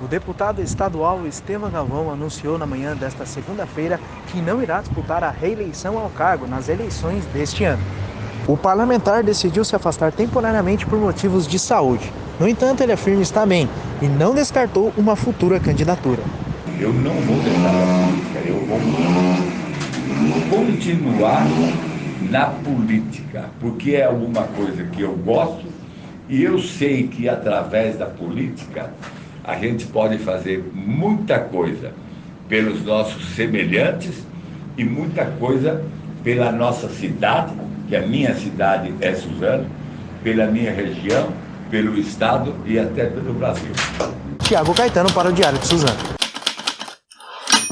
O deputado estadual Estevam Galvão anunciou na manhã desta segunda-feira que não irá disputar a reeleição ao cargo nas eleições deste ano. O parlamentar decidiu se afastar temporariamente por motivos de saúde. No entanto, ele afirma estar bem e não descartou uma futura candidatura. Eu não vou deixar a política, eu vou continuar na política, porque é alguma coisa que eu gosto e eu sei que através da política a gente pode fazer muita coisa pelos nossos semelhantes e muita coisa pela nossa cidade, que a minha cidade é Suzano, pela minha região, pelo Estado e até pelo Brasil. Tiago Caetano para o Diário de Suzano.